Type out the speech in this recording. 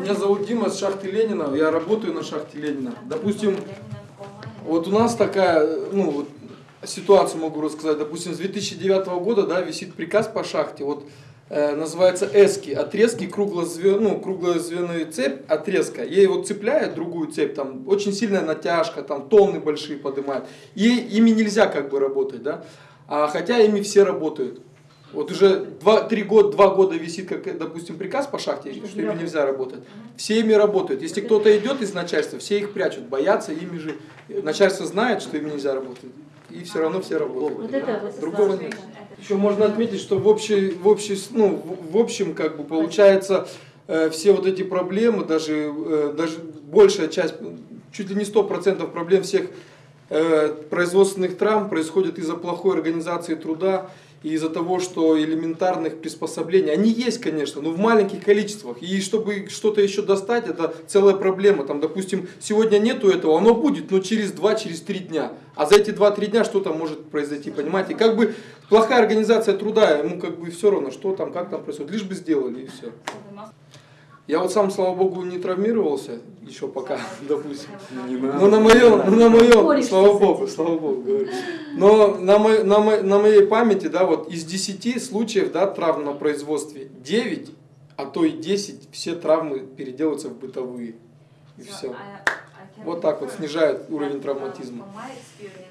Меня зовут Дима с шахты Ленина, я работаю на шахте Ленина. Допустим, вот у нас такая, ну, вот, ситуацию могу рассказать. Допустим, с 2009 года, да, висит приказ по шахте, вот, э, называется эски, отрезки круглозве, ну, круглозвенную цепь, отрезка. Ей вот цепляют другую цепь, там, очень сильная натяжка, там, тонны большие поднимают. И ими нельзя как бы работать, да. А хотя ими все работают. Вот уже 2-3 года, 2 года висит, как, допустим, приказ по шахте, что ими нельзя работать. Все ими работают. Если кто-то идет из начальства, все их прячут, боятся, ими же начальство знает, что им нельзя работать. И все равно все работают. Вот это вот Другого нет. Еще можно отметить, что в, общей, в, общей, ну, в, общем, как бы получается, э, все вот эти проблемы, даже, э, даже большая часть, чуть ли не 100% проблем всех производственных травм происходит из-за плохой организации труда и из-за того, что элементарных приспособлений, они есть, конечно, но в маленьких количествах. И чтобы что-то еще достать, это целая проблема. Там, допустим, сегодня нету этого, оно будет, но через 2-3 через дня. А за эти 2-3 дня что там может произойти, понимаете? Как бы плохая организация труда, ему как бы все равно, что там, как там происходит, лишь бы сделали и все. Я вот сам, слава богу, не травмировался еще пока, допустим. Ну на моем, ну, на моем, слава богу, слава богу. говорю. Но на, мо- на, мо- на моей памяти, да, вот из 10 случаев, да, травм на производстве, 9, а то и 10, все травмы переделываются в бытовые. И все. Вот так вот снижает уровень травматизма. My experience,